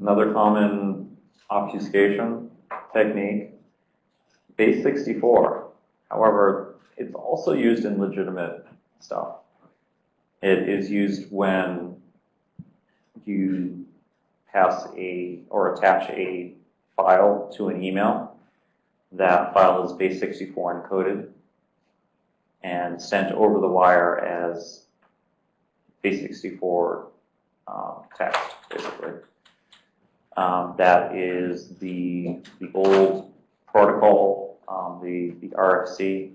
Another common obfuscation technique, base 64. However, it's also used in legitimate stuff. It is used when you pass a or attach a file to an email. That file is base 64 encoded and sent over the wire as base 64 um, text, basically. Um, that is the, the old protocol, um, the, the RFC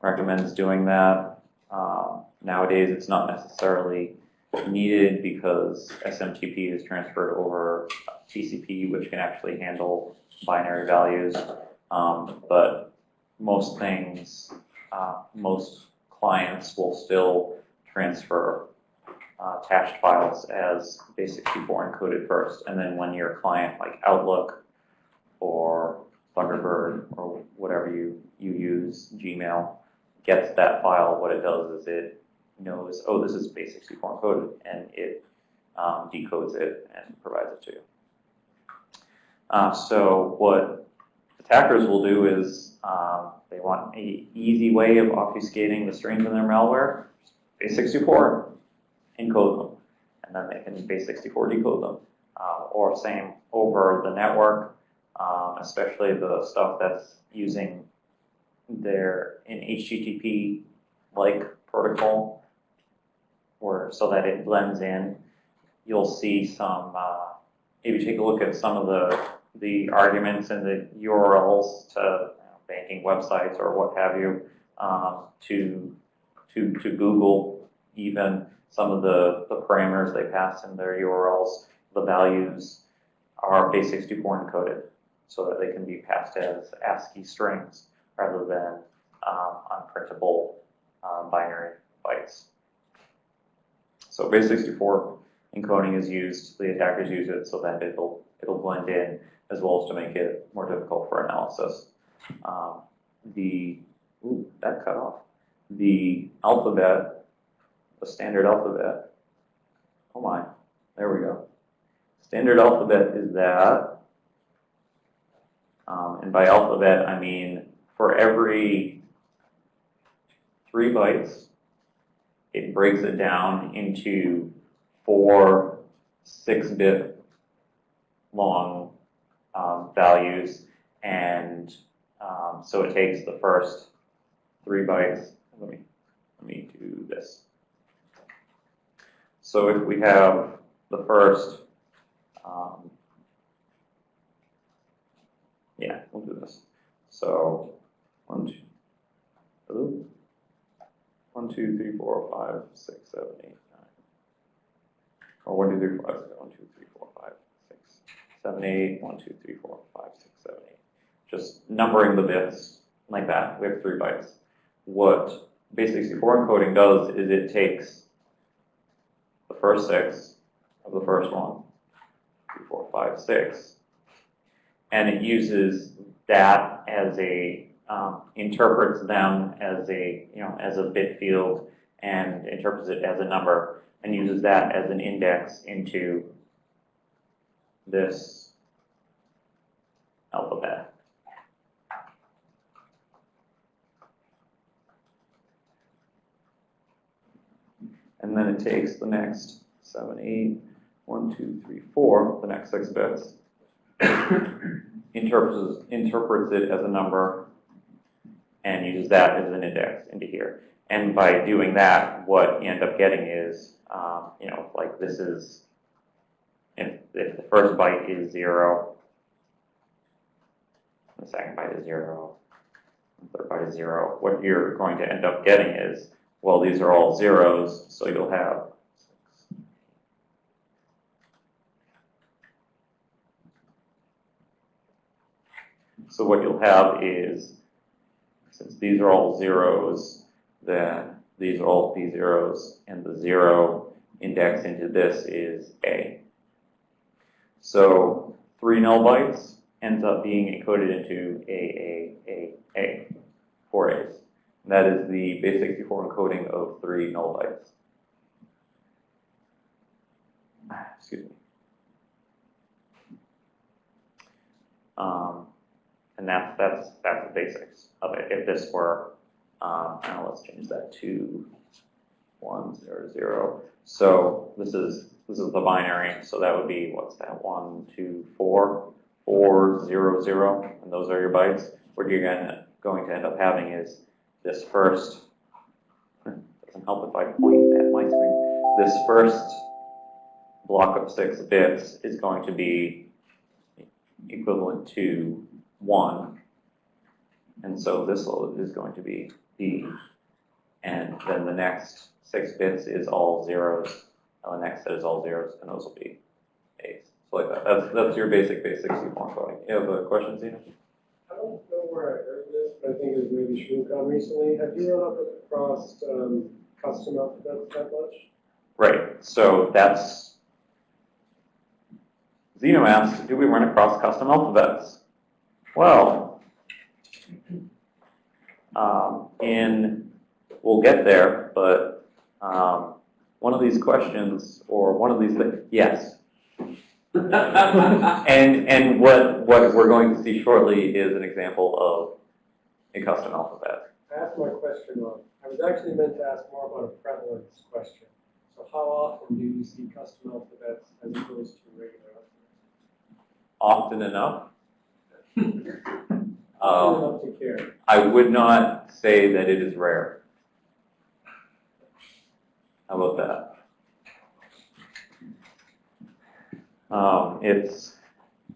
recommends doing that. Um, nowadays, it's not necessarily needed because SMTP is transferred over TCP, which can actually handle binary values. Um, but most things, uh, most clients will still transfer uh, attached files as base64 encoded first. And then when your client, like Outlook or Thunderbird or whatever you, you use, Gmail, gets that file, what it does is it knows, oh, this is base64 encoded, and it um, decodes it and provides it to you. Uh, so what attackers will do is um, they want a easy way of obfuscating the strings in their malware, base64 encode them, and then they can base64 decode them. Uh, or same over the network, um, especially the stuff that's using their in HTTP like protocol, or so that it blends in. You'll see some. Uh, if you take a look at some of the the arguments and the URLs to you know, banking websites or what have you, um, to to to Google even some of the, the parameters they pass in their URLs, the values are base64 encoded so that they can be passed as ASCII strings rather than um, unprintable um, binary bytes. So base64 encoding is used, the attackers use it so that it'll, it'll blend in as well as to make it more difficult for analysis. Um, the, ooh, that cut off. The alphabet the standard alphabet. Oh my, there we go. Standard alphabet is that, um, and by alphabet I mean for every three bytes, it breaks it down into four six-bit long um, values, and um, so it takes the first three bytes. Let me let me do this. So if we have the first, um, yeah, we'll do this. So one, two, one, two, three, four, five, six, seven, eight, nine. Or one, two, three, four, five, one, two, three, four, five, six, seven, eight, one, two, three, four, five, six, seven, eight. Just numbering the bits like that. We have three bytes. What base64 encoding does is it takes first six of the first one, three, four, five, six. And it uses that as a, um, interprets them as a, you know, as a bit field and interprets it as a number and uses that as an index into this alphabet. And then it takes the next seven, eight, one, two, three, four, the next six bits, interprets, interprets it as a number, and uses that as an index into here. And by doing that, what you end up getting is, um, you know, like this is, if, if the first byte is zero, the second byte is zero, the third byte is zero, what you're going to end up getting is well, these are all zeros, so you'll have So what you'll have is, since these are all zeros, then these are all p zeros, and the zero index into this is a. So three null bytes ends up being encoded into a, a, a, a, four A's. And that is the base64 encoding of three null bytes. Excuse me. Um, and that's that's that's the basics of it. If this were, um, now let's change that to one zero zero. So this is this is the binary. So that would be what's that? One two four four zero zero, and those are your bytes. What you're gonna, going to end up having is this first, doesn't help if I point at my screen, this first block of six bits is going to be equivalent to one. And so this is going to be B. And then the next six bits is all zeros, and the next set is all zeros, and those will be A's. So like that. That's, that's your basic base64 coding. You have a question, Zena? I don't know where I heard this, but I think it was maybe ShmooCon recently. Have you run up across um, custom alphabets that much? Right, so that's, Zeno asks, do we run across custom alphabets? Well, um, in, we'll get there, but um, one of these questions, or one of these things, yes. And, and what, what we're going to see shortly is an example of a custom alphabet. I asked my question wrong. I was actually meant to ask more about a prevalence question. So how often do you see custom alphabets as opposed to regular alphabets? Often enough. Um, Often enough to care. I would not say that it is rare. How about that? Um, it's,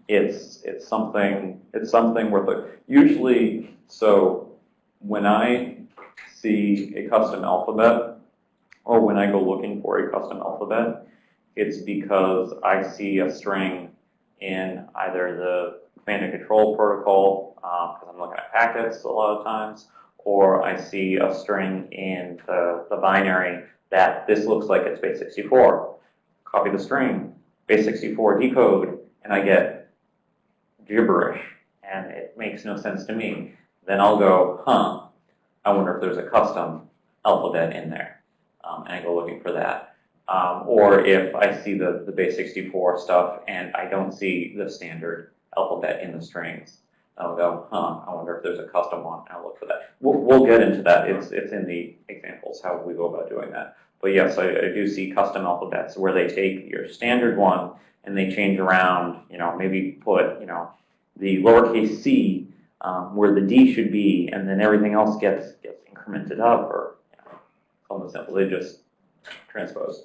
it's, it's something, it's something worth it. Usually, so when I see a custom alphabet, or when I go looking for a custom alphabet, it's because I see a string in either the command and control protocol, um, because I'm looking at packets a lot of times, or I see a string in the, the binary that this looks like it's base 64. Copy the string, base 64 decode, and I get gibberish, and it makes no sense to me. Then I'll go, huh, I wonder if there's a custom alphabet in there, um, and I go looking for that. Um, or if I see the, the base 64 stuff and I don't see the standard alphabet in the strings, I'll go, huh, I wonder if there's a custom one, I'll look for that. We'll, we'll get into that, it's, it's in the examples, how we go about doing that. But yes, I, I do see custom alphabets where they take your standard one and they change around, you know, maybe put, you know, the lowercase c um, where the D should be, and then everything else gets, gets incremented up, or, you know, something simple, they just transpose.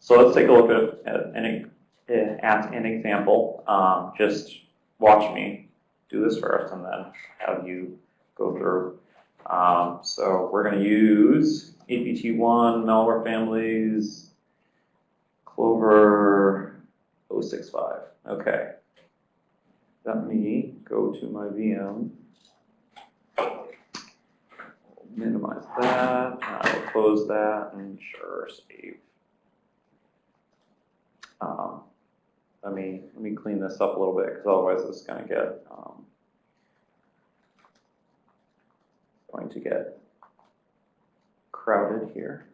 So let's take a look at, at an, at an example. Um, just watch me do this first, and then have you go through. Um, so we're going to use APT1, malware families, Clover 065. Okay. Let me go to my VM. Minimize that. I'll close that and sure save. Um, let me let me clean this up a little bit because otherwise it's going to get um, going to get crowded here.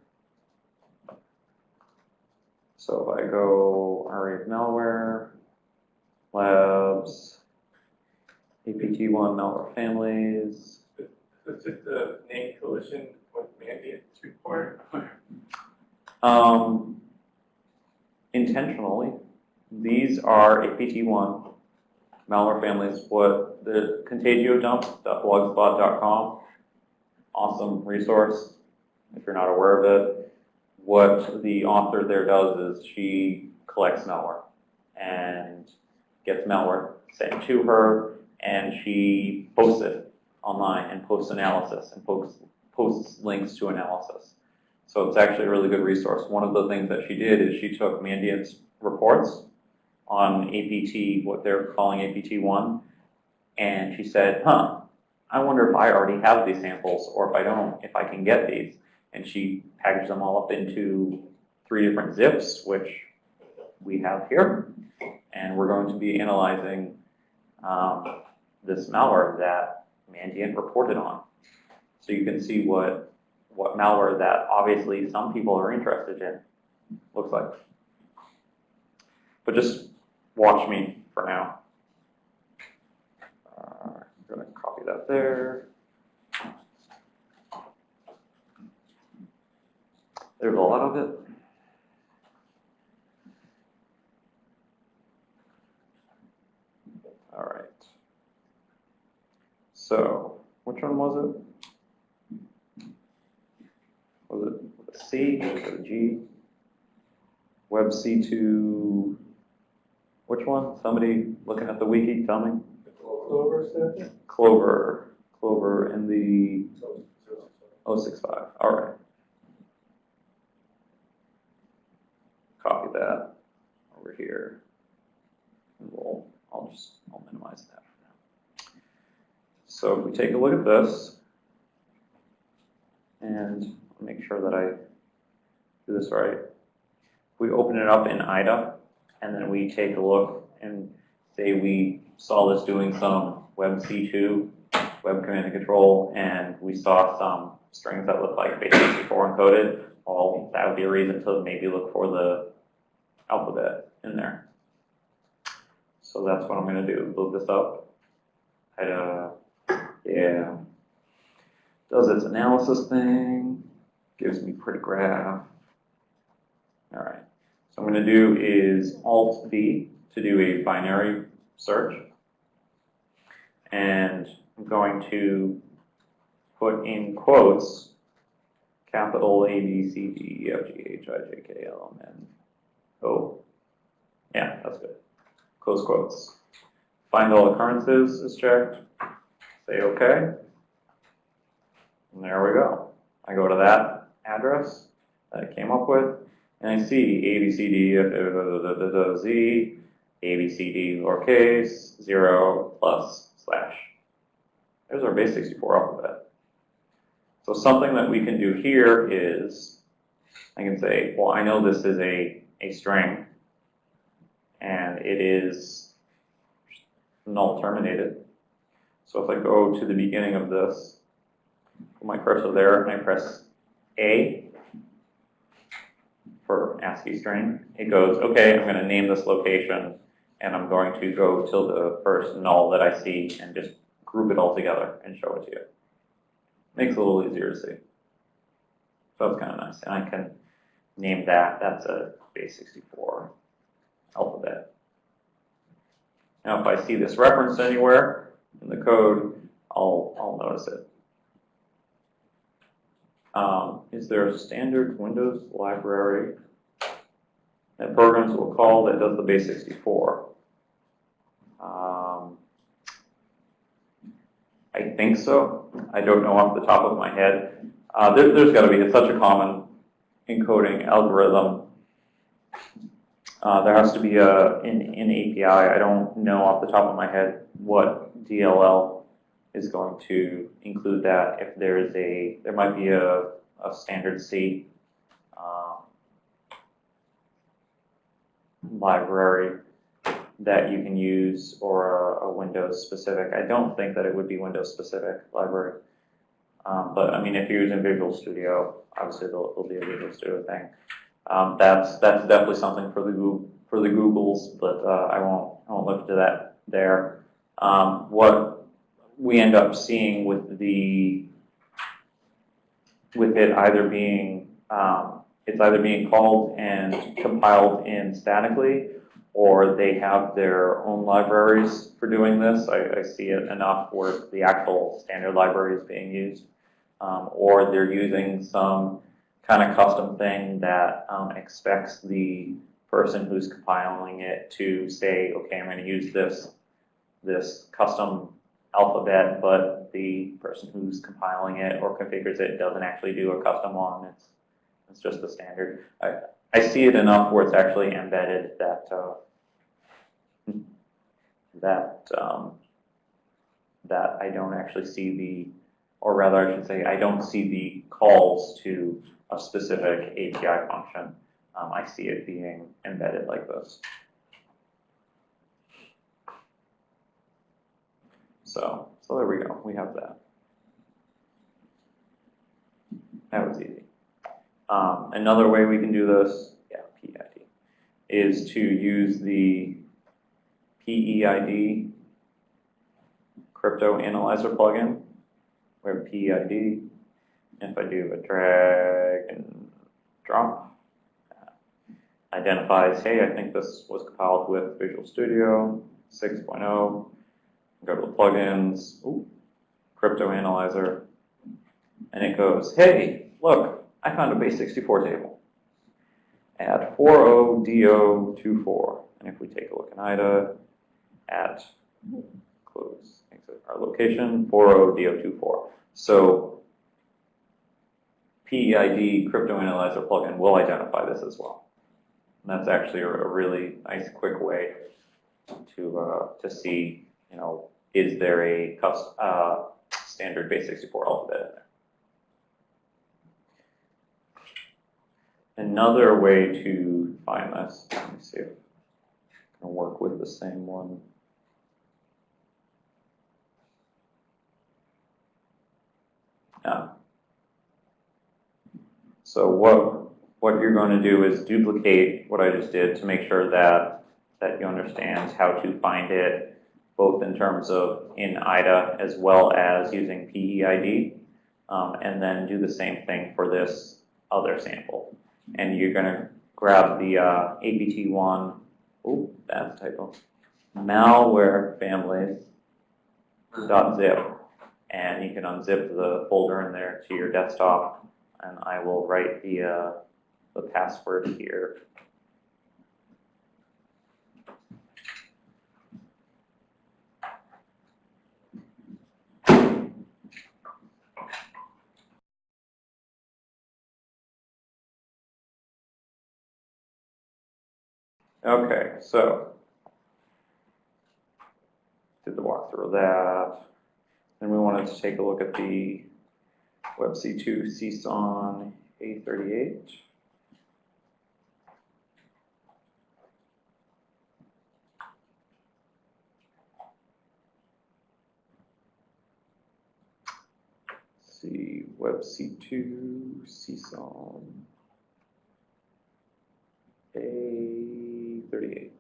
So if I go of malware, labs, APT1 malware families. Is it the name collision with Mandiant's report? Um, intentionally, these are APT1 malware families. What the contagio contagiodump.blogspot.com, awesome resource if you're not aware of it. What the author there does is she collects malware and gets malware sent to her, and she posts it online and posts analysis and posts, posts links to analysis. So it's actually a really good resource. One of the things that she did is she took Mandiant's reports on APT, what they're calling APT1, and she said, huh, I wonder if I already have these samples, or if I don't, if I can get these. And she packaged them all up into three different zips, which we have here. And we're going to be analyzing um, this malware that Mandiant reported on. So you can see what, what malware that obviously some people are interested in looks like. But just watch me for now. That there. There's a lot of it. All right. So, which one was it? Was it a C, it a G? Web C2, which one? Somebody looking at the wiki, tell me. Clover? Clover, Clover in the 065, all right. Copy that over here. And we'll, I'll just, I'll minimize that for now. So if we take a look at this, and make sure that I do this right. We open it up in IDA, and then we take a look and say we saw this doing some Web C2, Web Command and Control, and we saw some strings that look like base64 encoded, well, that would be a reason to maybe look for the alphabet in there. So that's what I'm gonna do, load this up. IDA, uh, yeah. Does its analysis thing, gives me pretty graph. All right, so I'm gonna do is Alt V to do a binary search. And I'm going to put in quotes, capital A, B, C, D, E, F, G, H, I, J, K, L, M, N, O. Yeah, that's good. Close quotes. Find all occurrences is checked. Say OK. And there we go. I go to that address that I came up with, and I see A, B, C, D, F, Z, A, B, C, D, lowercase, 0, plus, slash. There's our base 64 alphabet. So something that we can do here is, I can say, well, I know this is a, a string, and it is null terminated. So if I go to the beginning of this, put my cursor there, and I press A for ASCII string, it goes, okay, I'm going to name this location, and I'm going to go till the first null that I see and just group it all together and show it to you. Makes it a little easier to see. So that's kind of nice. And I can name that, that's a base64 alphabet. Now if I see this reference anywhere in the code, I'll, I'll notice it. Um, is there a standard Windows library that programs will call that does the base64? I think so. I don't know off the top of my head. Uh, there, there's got to be. It's such a common encoding algorithm. Uh, there has to be a an, an API. I don't know off the top of my head what DLL is going to include that. If there is a, there might be a, a standard C uh, library that you can use or a, Windows specific. I don't think that it would be Windows specific library. Um, but I mean, if you're using Visual Studio, obviously it'll, there'll be a Visual Studio thing. Um, that's that's definitely something for the Google, for the Googles, but uh, I won't I won't look into that there. Um, what we end up seeing with the with it either being um, it's either being called and compiled in statically, or they have their own libraries for doing this. I, I see it enough where the actual standard library is being used, um, or they're using some kind of custom thing that um, expects the person who's compiling it to say, okay, I'm going to use this this custom alphabet, but the person who's compiling it or configures it doesn't actually do a custom one. It's it's just the standard. I I see it enough where it's actually embedded that uh, that um, that I don't actually see the, or rather I should say, I don't see the calls to a specific API function. Um, I see it being embedded like this. So, so there we go. We have that. That was easy. Um, another way we can do this, yeah, PEID, is to use the PEID crypto analyzer plugin, we have PEID. If I do a drag and drop, identifies, hey, I think this was compiled with Visual Studio 6.0. Go to the plugins, ooh, crypto analyzer, and it goes, hey, look, I found a base64 table at 40D024. And if we take a look in IDA at close exit our location 40D024. So PEID crypto analyzer plugin will identify this as well. And that's actually a, really nice, quick way to uh, to see, you know, is there a uh, standard base64 alphabet in there. Another way to find this, let me see if I can work with the same one. Yeah. So what what you're going to do is duplicate what I just did to make sure that that you understand how to find it, both in terms of in IDA as well as using PEID, um, and then do the same thing for this other sample. And you're going to grab the uh, APT1, oh, that's typo, malware families dot and you can unzip the folder in there to your desktop, and I will write the uh, the password here. Okay, so did the walkthrough of that. Then we wanted to take a look at the WebC2 CSON A38. see WebC2 CSON A38.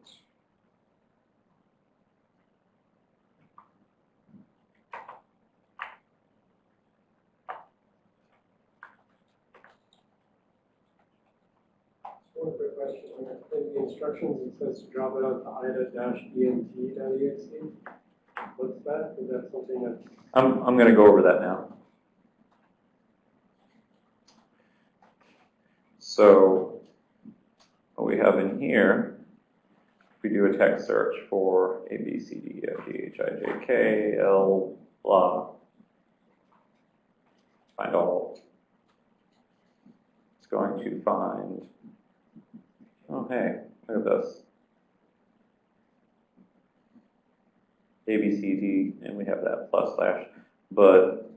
One quick question, in the instructions, it says to drop it onto ida-ent.exe. What's that? Is that something that, I'm, I'm going to go over that now. So what we have in here, if we do a text search for A, B, C, D, E, F, G, H, I, J, K, L, blah, find all. It's going to find, oh, hey, look at this. A, B, C, D, and we have that plus slash. But,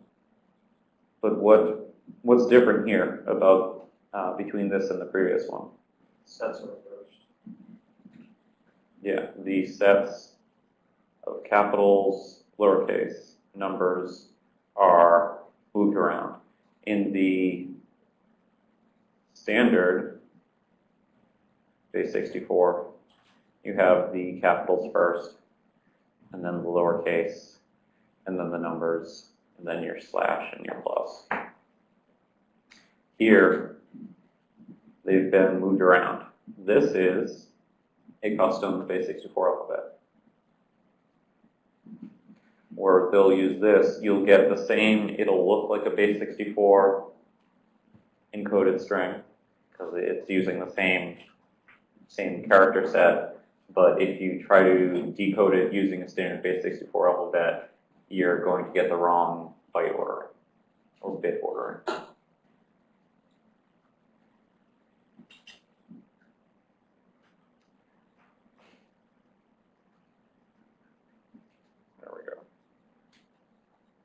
but what, what's different here about, uh, between this and the previous one? Sets are reversed. Yeah, the sets of capitals, lowercase, numbers are moved around. In the standard base 64, you have the capitals first, and then the lowercase, and then the numbers, and then your slash and your plus. Here, they've been moved around. This is a custom base 64 alphabet. Or they'll use this, you'll get the same, it'll look like a base 64 encoded string, because it's using the same, same character set, but if you try to decode it using a standard base 64 alphabet, you're going to get the wrong byte ordering, or bit ordering. There we go.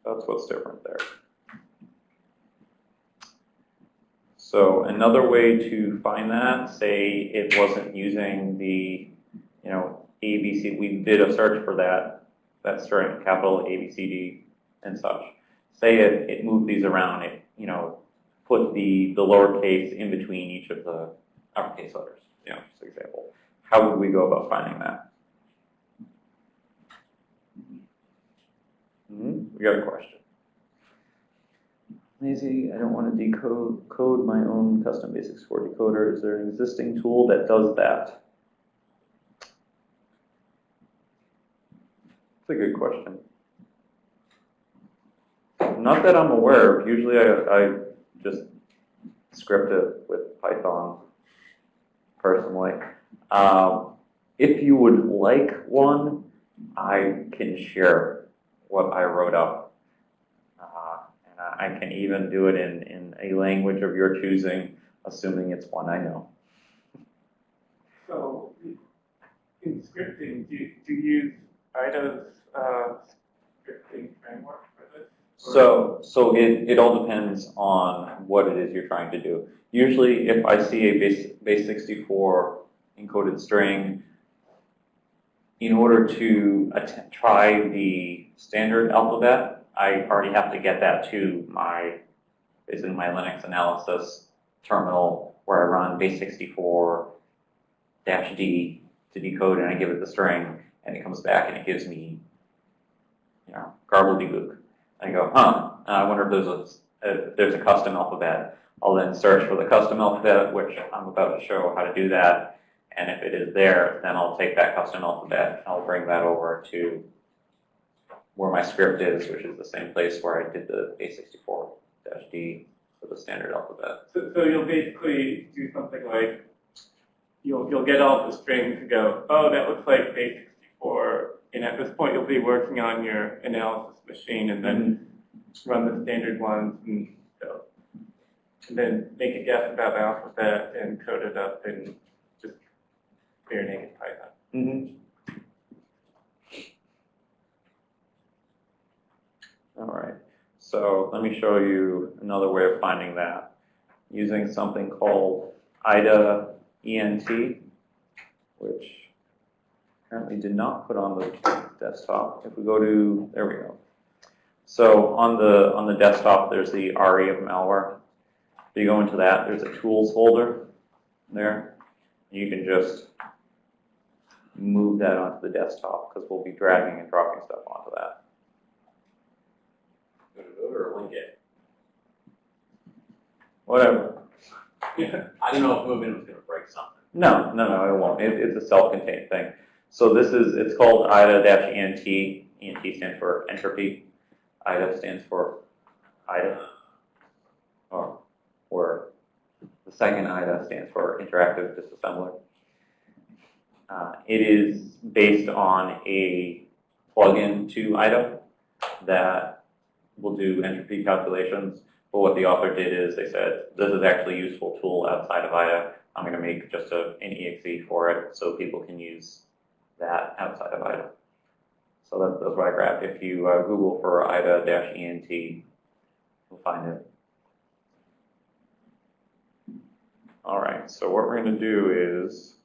That's what's different there. So another way to find that, say it wasn't using the, you know, ABC, we did a search for that, that string, capital A, B, C, D, and such. Say it, it moved these around, it, you know, put the, the lowercase in between each of the uppercase letters, you know, example. How would we go about finding that? Hmm, we got a question. Lazy, I don't want to decode code my own custom base64 decoder. Is there an existing tool that does that? That's a good question. Not that I'm aware of. Usually I, I just script it with Python personally. Um, if you would like one, I can share what I wrote up. I can even do it in, in a language of your choosing, assuming it's one I know. So in scripting, do you, do you use IDA's uh, scripting framework for this? So, so it, it all depends on what it is you're trying to do. Usually, if I see a base, base 64 encoded string, in order to try the standard alphabet, I already have to get that to my, basically my Linux analysis terminal where I run base 64 dash D to decode and I give it the string and it comes back and it gives me, you know, garbledy I go, huh, uh, I wonder if there's a, if there's a custom alphabet. I'll then search for the custom alphabet, which I'm about to show how to do that. And if it is there, then I'll take that custom alphabet, I'll bring that over to where my script is, which is the same place where I did the A64-D for the standard alphabet. So, so you'll basically do something like, you'll, you'll get all the strings and go, oh, that looks like A64. And at this point, you'll be working on your analysis machine and then run the standard ones and go. And then make a guess about the alphabet and code it up in just clear naked Python. Mm-hmm. All right, so let me show you another way of finding that using something called IDA ENT, which apparently did not put on the desktop. If we go to, there we go. So on the on the desktop, there's the RE of malware. If you go into that, there's a tools folder there. You can just move that onto the desktop because we'll be dragging and dropping stuff onto that. Gonna move it or link it? Whatever. I don't know if moving was gonna break something. No, no, no, it won't. It, it's a self-contained thing. So this is, it's called IDA-ENT. ENT stands for entropy. IDA stands for IDA. Or, or the second IDA stands for interactive disassembler. Uh, it is based on a plugin to IDA that will do entropy calculations. But what the author did is they said, this is actually a useful tool outside of IDA. I'm going to make just a, an exe for it so people can use that outside of IDA. So that, that's what I grabbed. If you uh, Google for IDA-ENT, you'll find it. All right, so what we're going to do is,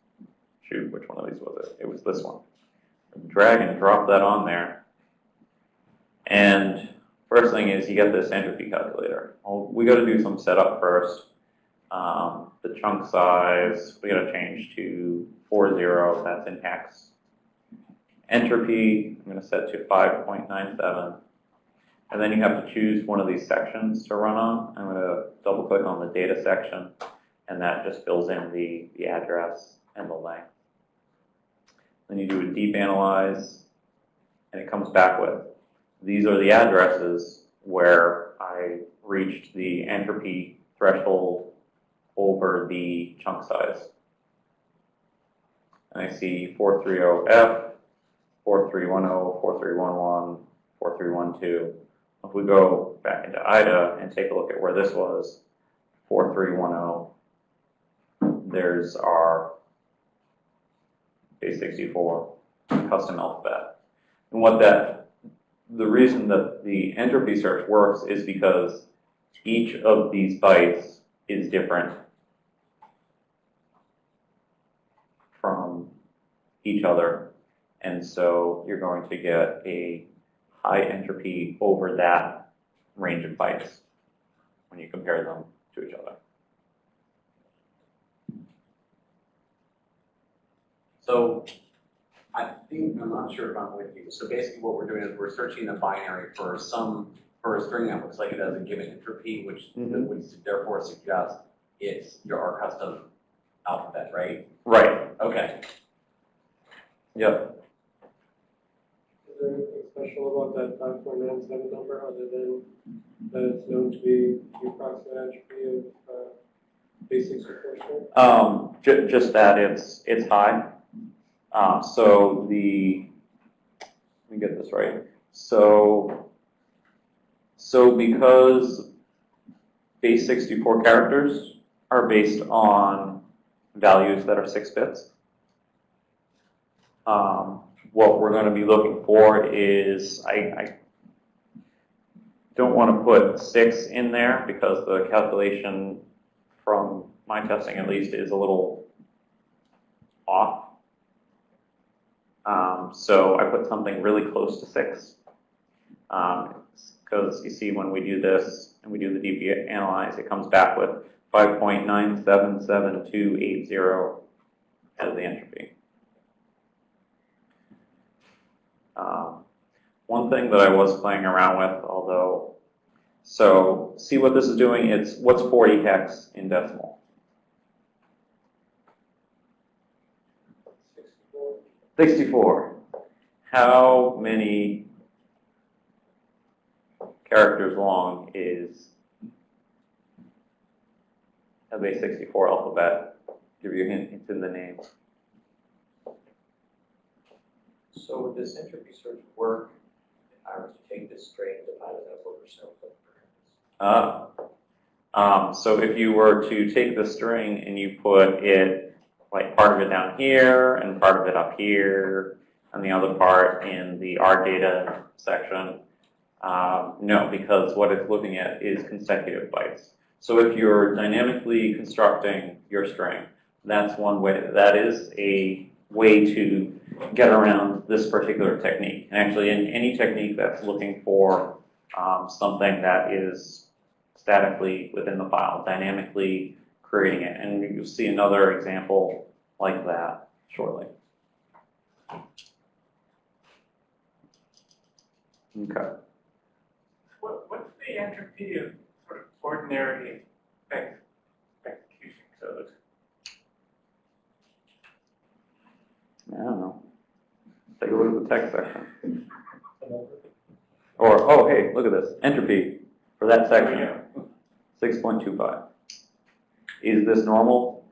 shoot, which one of these was it? It was this one. Drag and drop that on there. And first thing is you get this entropy calculator. Well, we got to do some setup first. Um, the chunk size, we got to change to 40, that's in hex. Entropy, I'm going to set to 5.97. And then you have to choose one of these sections to run on. I'm going to double click on the data section, and that just fills in the, the address and the length. Then you do a deep analyze, and it comes back with, these are the addresses where I reached the entropy threshold over the chunk size. And I see 430F, 4310, 4311, 4312. If we go back into IDA and take a look at where this was, 4310, there's our base 64 custom alphabet. And what that, the reason that the entropy search works is because each of these bytes is different from each other. And so you're going to get a high entropy over that range of bytes when you compare them to each other. So I think, I'm not sure if I'm with you. So basically what we're doing is we're searching the binary for some, for a string that looks like it has a given entropy, which Mhm. would therefore suggest it's your our custom alphabet, right? Right, Okay. yep. Is there anything special about that five point nine seven number other than that it's known to be the approximate entropy of, uh, basic proportional? Um, ju- just that it's, it's high. Uh, so the, let me get this right. So, so because base sixty-four characters are based on values that are six bits, um, what we're gonna be looking for is, I, I don't wanna put six in there because the calculation from my testing at least, is a little off. Um, so I put something really close to six. Because you see, when we do this and we do the deep analyze, it comes back with 5.977280 as the entropy. Um, one thing that I was playing around with, although so see what this is doing, it's what's 40 hex in decimal? 64. How many characters long is a base 64 alphabet? Give you a hint, it's in the name. So would this entropy search work if I were to take this string, and divide it up over several different Uh, um, so if you were to take the string and you put it, like part of it down here and part of it up here, and the other part in the R data section, um, no, because what it's looking at is consecutive bytes. So if you're dynamically constructing your string, that's one way, that is a way to get around this particular technique. And actually, in any technique that's looking for um, something that is statically within the file, dynamically creating it. And you'll see another example like that shortly. Okay. What, what's the entropy of sort of ordinary execution code? I don't know. Take a look at the text section. Or, oh, hey, look at this. Entropy for that section, 6.25. Is this normal?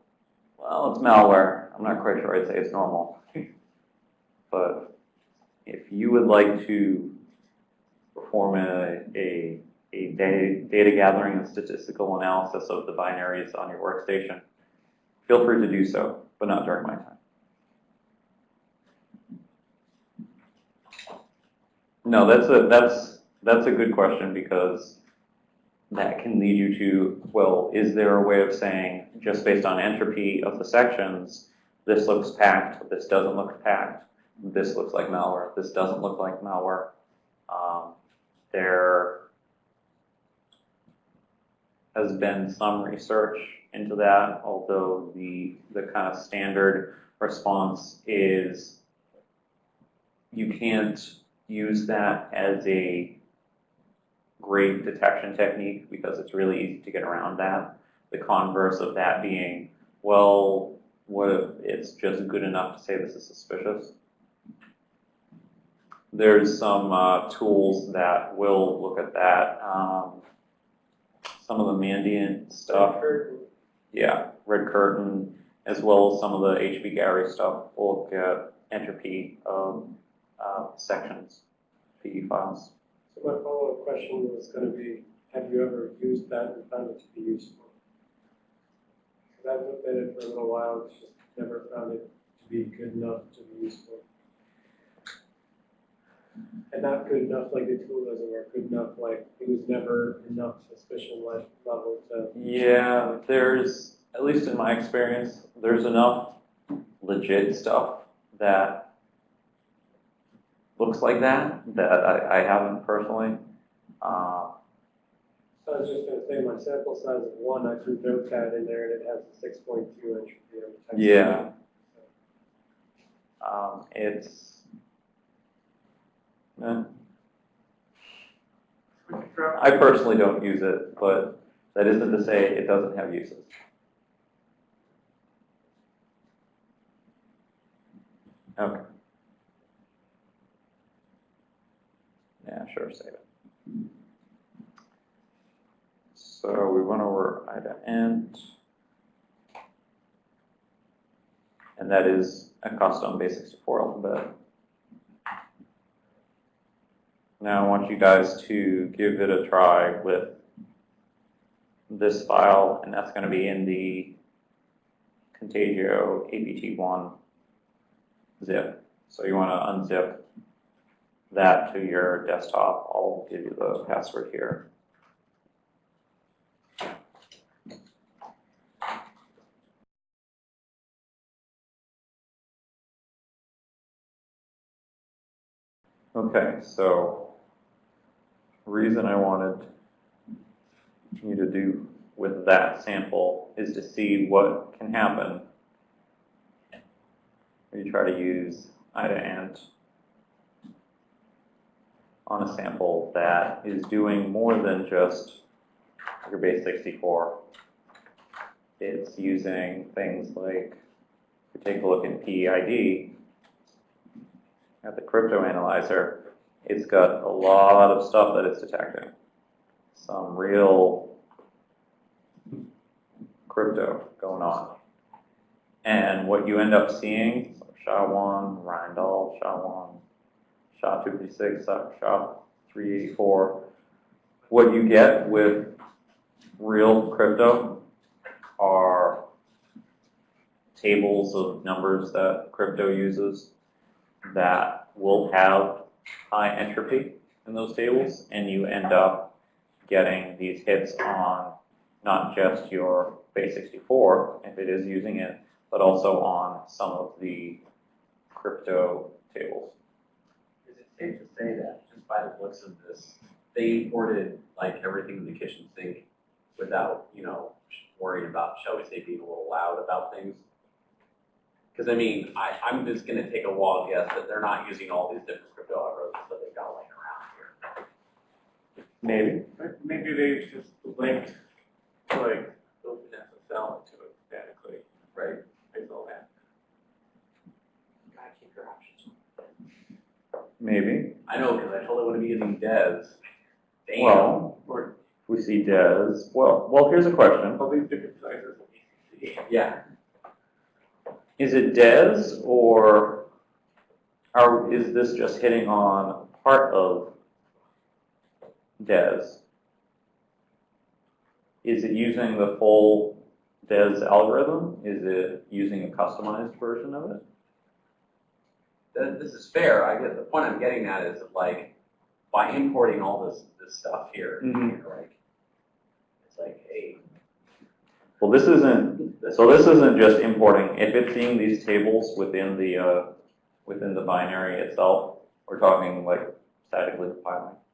Well, it's malware. I'm not quite sure I'd say it's normal. But if you would like to perform a, a, a data, data gathering and statistical analysis of the binaries on your workstation, feel free to do so, but not during my time. No, that's a, that's, that's a good question because that can lead you to, well, is there a way of saying, just based on entropy of the sections, this looks packed, this doesn't look packed, this looks like malware, this doesn't look like malware. Um, there has been some research into that, although the, the kind of standard response is you can't use that as a great detection technique because it's really easy to get around that. The converse of that being, well, what if it's just good enough to say this is suspicious? There's some uh, tools that will look at that. Um, some of the Mandiant stuff, yeah, Red Curtain, as well as some of the HBGary stuff will look at entropy of uh, sections, PE files. So my follow-up question was gonna be, have you ever used that and found it to be useful? Because I've looked at it for a little while, it's just never found it to be good enough to be useful. And not good enough, like the tool doesn't work, good enough, like, it was never enough suspicion le- level to. Yeah, there's, at least in my experience, there's enough legit stuff that looks like that, that I, I haven't personally. Uh, I was just gonna say, my sample size of one, I threw Notepad in there and it has a six point two entropy every time. Yeah. um, it's, eh, We could drop- I personally don't use it, but that isn't to say it doesn't have uses. Okay. Yeah, sure, save it. So we went over ida int. And that is a custom base64 alphabet. Now I want you guys to give it a try with this file, and that's going to be in the Contagio APT1 zip. So you want to unzip that to your desktop. I'll give you the password here. Okay, so reason I wanted you to do with that sample is to see what can happen when you try to use ida-int on a sample that is doing more than just your base 64. It's using things like, if you take a look in PEID at the crypto analyzer, it's got a lot of stuff that it's detecting. Some real crypto going on. And what you end up seeing, so SHA-1, Rijndael, SHA-1, SHA-256, uh, SHA-384, what you get with real crypto are tables of numbers that crypto uses that will have high entropy in those tables, and you end up getting these hits on not just your base64, if it is using it, but also on some of the crypto tables. Is safe to say that, just by the looks of this, they imported like everything in the kitchen sink without, you know, worrying about, shall we say, being a little loud about things? Because I mean, I, I'm just gonna take a wild guess that they're not using all these different crypto algorithms that they've got laying around here. Maybe. Maybe they just linked, like, those SSL to it statically, Right. it's all that. Gotta keep your options. Maybe. I know, because I totally want to be using Devs. Damn. Well, Or we see DES. Well, well, here's a question. all these different sizes. Yeah, Is it DES or are, is this just hitting on part of DES? Is it using the full DES algorithm? Is it using a customized version of it? Th- this is fair. I guess the point I'm getting at is that, like, by importing all this, this stuff here, Mhm. here, like, it's like, hey, Well, this isn't, so this isn't just importing, if it's seeing these tables within the, uh, within the binary itself, we're talking like statically compiling. right,